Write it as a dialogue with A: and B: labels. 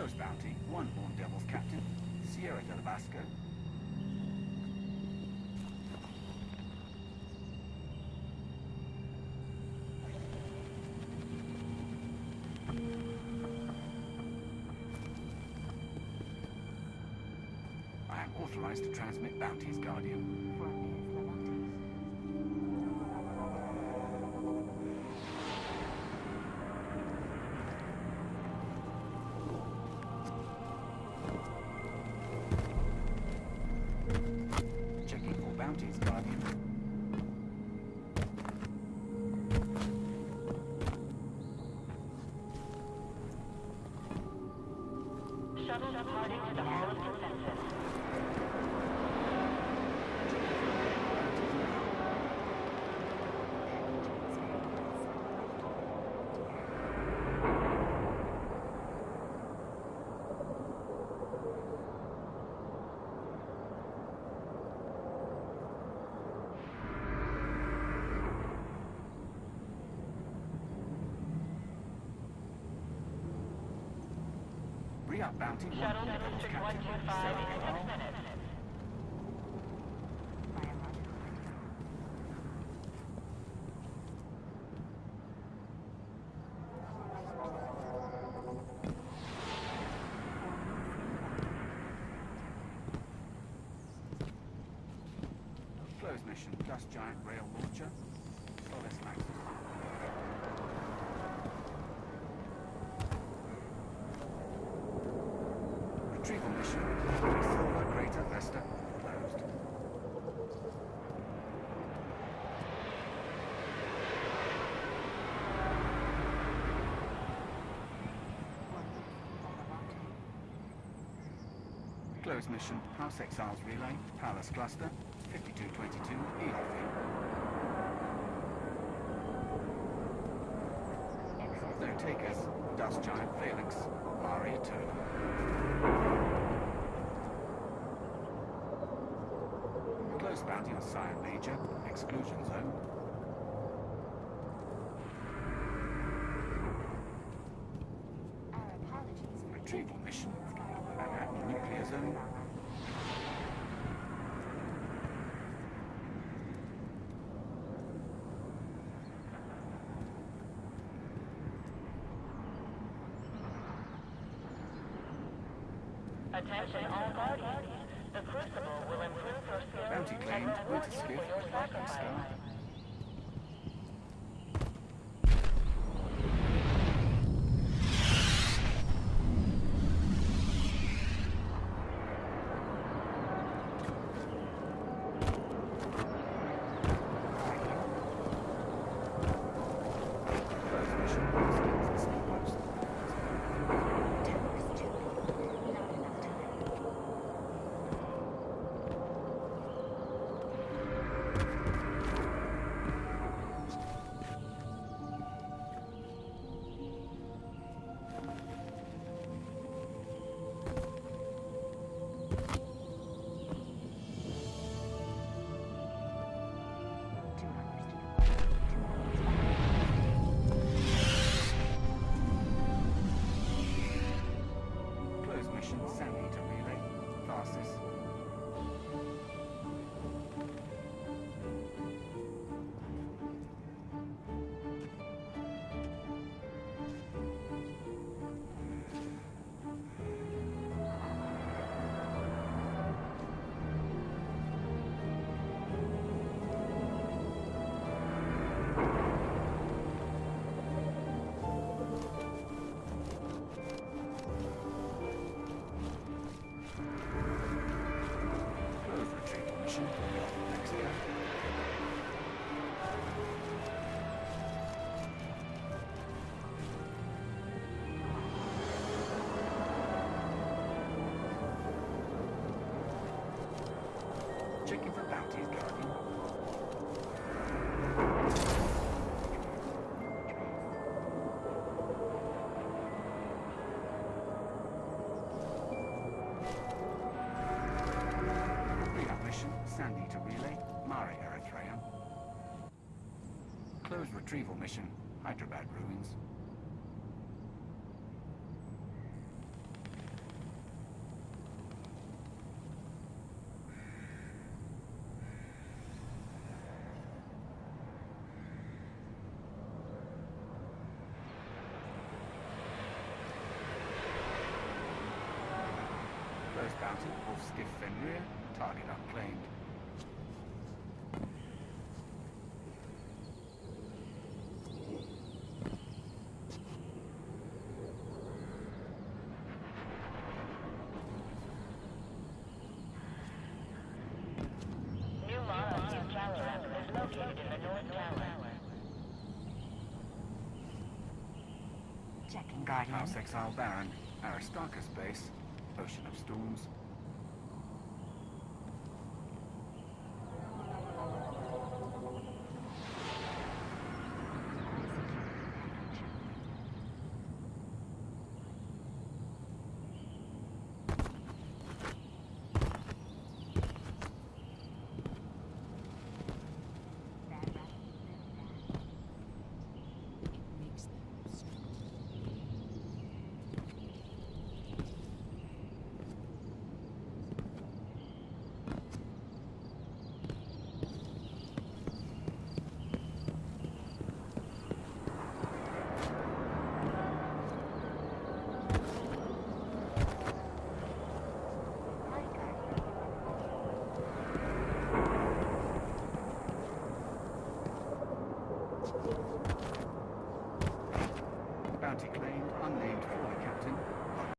A: Close bounty. One Horn Devils captain. Sierra del Vasco. I am authorized to transmit bounties, Guardian.
B: Shuttle departing to the Hall of Consensus.
A: Re-up bounty. One
B: Shuttle to District 125 in six minutes.
A: Close mission. Dust Giant Rail Launcher. Solace Maxis. Mission. Silver Vesta. Closed. Close mission. House Exiles Relay. Palace Cluster. 5222 Eolfi. No takers. Dust Giant Phalanx. Mare Eterna. Close bounty on Sire Major. Exclusion zone.
C: Our apologies
A: Retrieval mission. Manhattan Nuclear Zone.
B: Attention all Guardians. The Crucible will improve your skills
A: Bounty claimed. Retrieval Rose retrieval mission, Hyderabad ruins. First bounty, Wolf Skiff Fenrir, target unclaimed.
C: Guardian.
A: House Exile Baron, Aristarchus base, Ocean of Storms.